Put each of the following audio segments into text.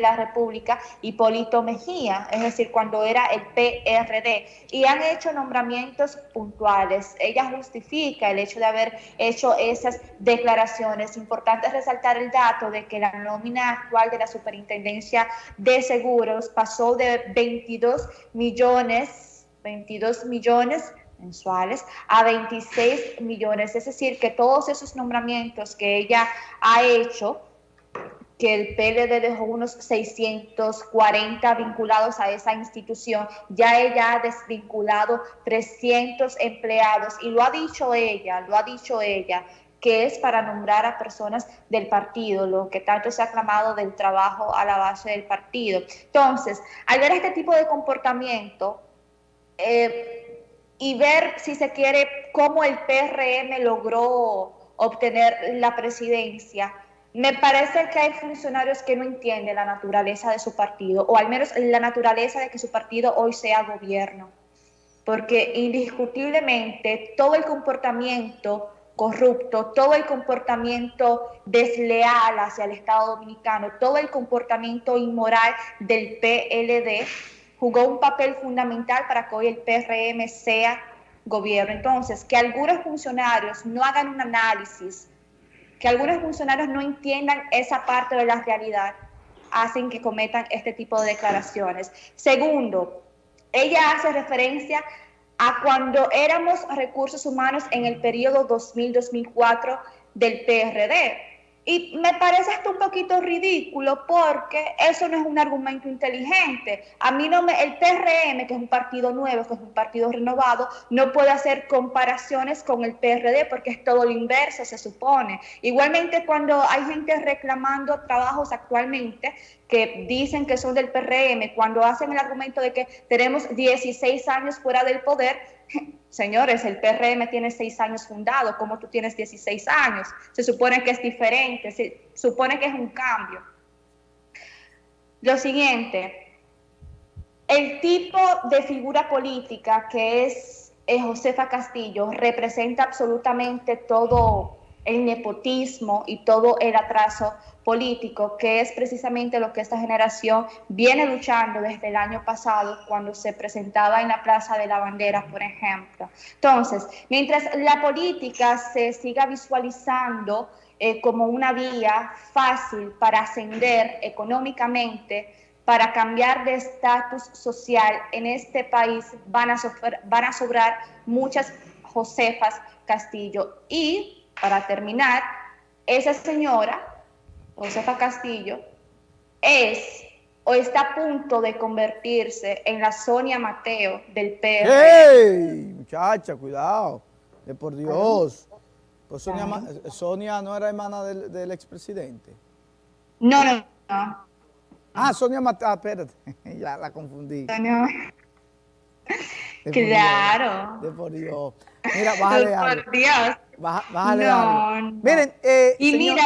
la República, Hipólito Mejía, es decir, cuando era el PRD, y han hecho nombramientos puntuales. Ella justifica el hecho de haber hecho esas declaraciones. Importante resaltar el dato de que la nómina actual de la Superintendencia de Seguros pasó de 22 millones, 22 millones mensuales a 26 millones, es decir, que todos esos nombramientos que ella ha hecho que el PLD dejó unos 640 vinculados a esa institución, ya ella ha desvinculado 300 empleados y lo ha dicho ella, lo ha dicho ella, que es para nombrar a personas del partido, lo que tanto se ha aclamado del trabajo a la base del partido. Entonces, al ver este tipo de comportamiento eh, y ver, si se quiere, cómo el PRM logró obtener la presidencia, me parece que hay funcionarios que no entienden la naturaleza de su partido, o al menos la naturaleza de que su partido hoy sea gobierno, porque indiscutiblemente todo el comportamiento corrupto, todo el comportamiento desleal hacia el Estado Dominicano, todo el comportamiento inmoral del PLD jugó un papel fundamental para que hoy el PRM sea gobierno. Entonces, que algunos funcionarios no hagan un análisis que algunos funcionarios no entiendan esa parte de la realidad hacen que cometan este tipo de declaraciones. Segundo, ella hace referencia a cuando éramos recursos humanos en el periodo 2000-2004 del PRD y me parece hasta un poquito ridículo porque eso no es un argumento inteligente. A mí no me, el PRM, que es un partido nuevo, que es un partido renovado, no puede hacer comparaciones con el PRD porque es todo lo inverso, se supone. Igualmente cuando hay gente reclamando trabajos actualmente que dicen que son del PRM, cuando hacen el argumento de que tenemos 16 años fuera del poder, Señores, el PRM tiene seis años fundado, como tú tienes 16 años. Se supone que es diferente, se supone que es un cambio. Lo siguiente, el tipo de figura política que es Josefa Castillo representa absolutamente todo el nepotismo y todo el atraso político, que es precisamente lo que esta generación viene luchando desde el año pasado cuando se presentaba en la Plaza de la Bandera, por ejemplo. Entonces, mientras la política se siga visualizando eh, como una vía fácil para ascender económicamente, para cambiar de estatus social en este país, van a, van a sobrar muchas Josefas Castillo. Y, para terminar, esa señora Josefa Castillo, es o está a punto de convertirse en la Sonia Mateo del PR. ¡Ey! Muchacha, cuidado. De por Dios. Pues Sonia, no era hermana del, expresidente. No, no, no. Ah, Sonia Mateo, ah, espérate, ya la confundí. No, claro. de por Dios. Mira, bájale algo. Por Dios. bájale algo. Miren, eh, Y mira,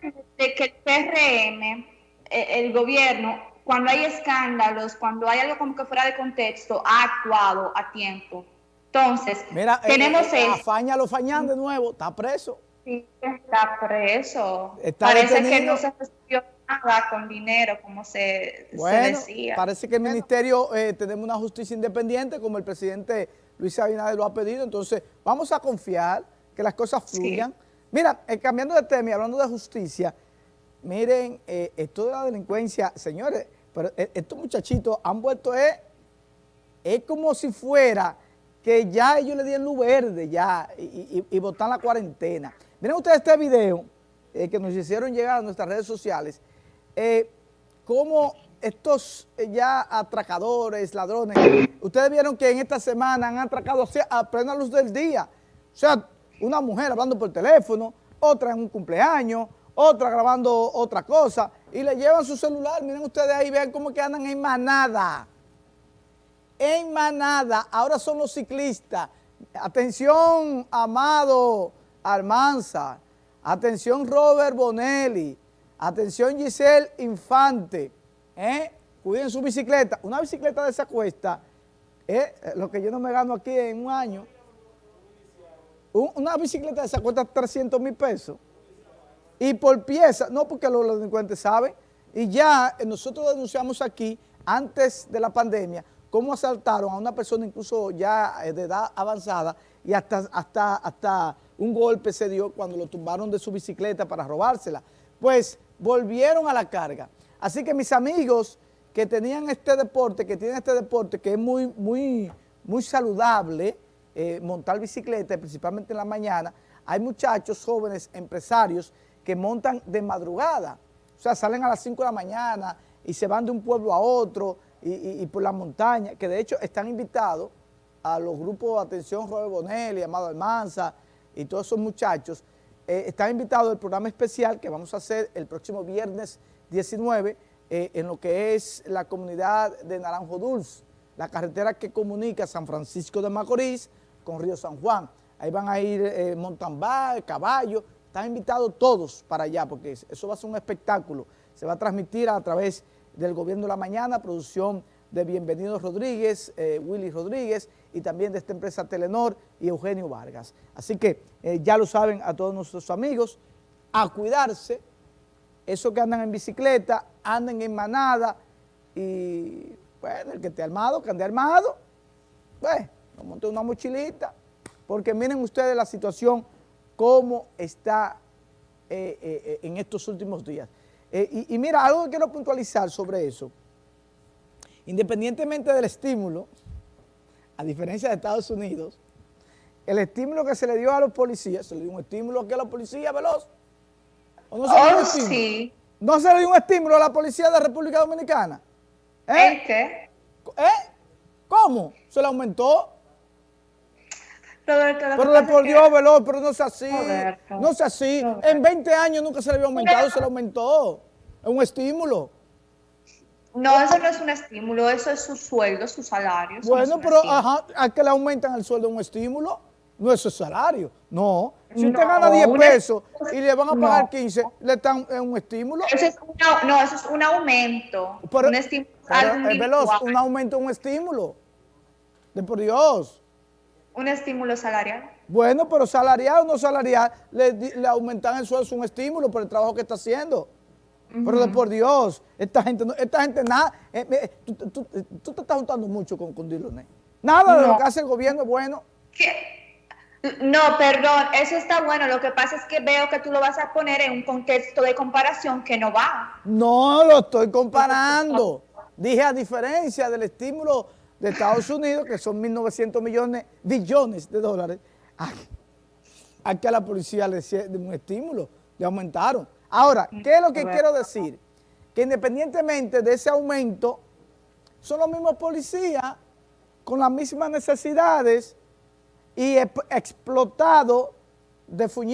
de que el PRM, eh, el gobierno, cuando hay escándalos, cuando hay algo como que fuera de contexto, ha actuado a tiempo. Entonces, Mira, eh, tenemos eh, Afaña lo fañan de nuevo, está preso. Sí, está preso. parece que no se recibió nada con dinero, como se, bueno, decía. parece que el ministerio tenemos una justicia independiente, como el presidente Luis Abinader lo ha pedido, entonces vamos a confiar que las cosas fluyan. Mira, cambiando de tema y hablando de justicia, Miren, eh, esto de la delincuencia, señores, pero eh, estos muchachitos han vuelto, es, es como si fuera que ya ellos le dieron luz verde ya y, botan la cuarentena. Miren ustedes este video eh, que nos hicieron llegar a nuestras redes sociales, eh, cómo estos ya atracadores, ladrones, ustedes vieron que en esta semana han atracado a plena luz del día. O sea, una mujer hablando por teléfono, otra en un cumpleaños, otra grabando otra cosa, y le llevan su celular, miren ustedes ahí, vean cómo que andan en manada, en manada, ahora son los ciclistas, atención Amado Armanza, atención Robert Bonelli, atención Giselle Infante, ¿eh? cuiden su bicicleta, una bicicleta de esa cuesta, ¿eh? lo que yo no me gano aquí en un año, una bicicleta de esa cuesta 300 mil pesos, y por pieza, no porque los delincuentes saben, Y ya eh, nosotros denunciamos aquí, antes de la pandemia, cómo asaltaron a una persona incluso ya eh, de edad avanzada y hasta, hasta, hasta un golpe se dio cuando lo tumbaron de su bicicleta para robársela. Pues volvieron a la carga. Así que mis amigos que tenían este deporte, que tienen este deporte que es muy, muy, muy saludable, eh, montar bicicleta, principalmente en la mañana, hay muchachos jóvenes empresarios que montan de madrugada, o sea, salen a las 5 de la mañana y se van de un pueblo a otro y, por la montaña, que de hecho están invitados a los grupos atención Robert Bonelli, Amado Almanza y todos esos muchachos, eh, están invitados al programa especial que vamos a hacer el próximo viernes 19 eh, en lo que es la comunidad de Naranjo Dulce, la carretera que comunica San Francisco de Macorís con Río San Juan. Ahí van a ir eh, mountain caballo, están invitados todos para allá porque eso va a ser un espectáculo. Se va a transmitir a través del Gobierno de la Mañana, producción de Bienvenido Rodríguez, eh, Willy Rodríguez y también de esta empresa Telenor y Eugenio Vargas. Así que eh, ya lo saben a todos nuestros amigos, a cuidarse, esos que andan en bicicleta, anden en manada y bueno, el que esté armado, que ande armado, pues, monte una mochilita, porque miren ustedes la situación cómo está eh, eh, eh, en estos últimos días. Y, y, mira, algo que quiero puntualizar sobre eso, independientemente del estímulo, a diferencia de Estados Unidos, el estímulo que se le dio a los policías, se le dio un estímulo aquí a la policía veloz. ¿O no se le dio un oh, estímulo? ¿No se le dio un estímulo a la policía de la República Dominicana? ¿Eh? qué? ¿Eh? ¿Cómo? ¿Se le aumentó? Pero por Dios, veloz, pero no es así. No es así. En 20 años nunca se le había aumentado, se le aumentó. Es un estímulo. No, eso no es un estímulo, eso es su sueldo, su salario. Bueno, pero ajá, ¿a que le aumentan el sueldo un estímulo? No es su salario, no. Si usted gana 10 pesos y le van a pagar 15, ¿le están en un estímulo? Eso es no, eso es un aumento. un estímulo. es veloz, un aumento, un estímulo. De por Dios un estímulo salarial. Bueno, pero salarial o no salarial, le, le aumentan el sueldo, es un estímulo por el trabajo que está haciendo. Pero por Dios, esta gente, esta gente nada, eh, eh, tú, te estás juntando mucho con, con Diloné. Nada de lo que hace el gobierno es bueno. No, perdón, eso está bueno. Lo que pasa es que veo que tú lo vas a poner en un contexto de comparación que no va. No lo estoy comparando. Dije a diferencia del estímulo de Estados Unidos, que son 1.900 millones, billones de dólares, aquí a la policía le dieron un estímulo, le aumentaron. Ahora, ¿qué es lo que quiero decir? Que independientemente de ese aumento, son los mismos policías con las mismas necesidades y explotados de